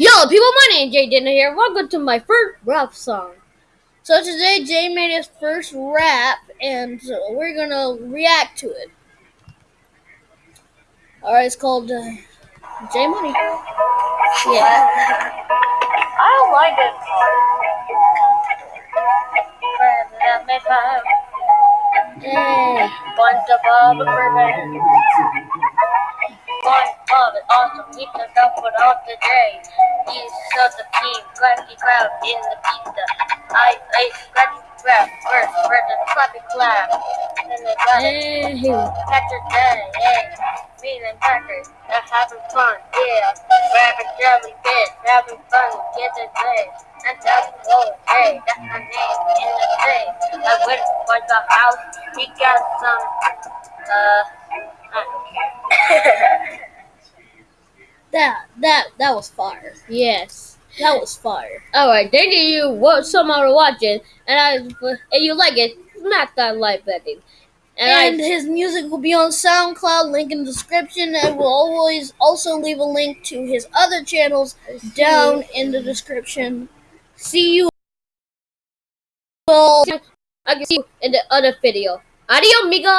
Yo, people, my name is Jay Dinner here. Welcome to my first rap song. So today, Jay made his first rap, and so we're gonna react to it. All right, it's called uh, J Money. Yeah. I don't like this part. Yay. Bunch of other bourbon. One of it awesome. Up with all today. He's such a team. Cracky crowd in the pizza. I ate scratchy crab. First, first, and clappy clap. Then they got it. Hey. Catcher day. Hey. Me and Packers. They're having fun. Yeah. Grabbing jelly fish. Having fun. Get the day. And that's the hey. That's my name in the day. I went for the house. He got some. Uh. That that that was fire. Yes, that was fire. All right, thank you what somehow for watching, and I if you like it, smack that like button. And, And his music will be on SoundCloud, link in the description, and we'll always also leave a link to his other channels down in the description. See you all. I can see you in the other video. Adios, amigos.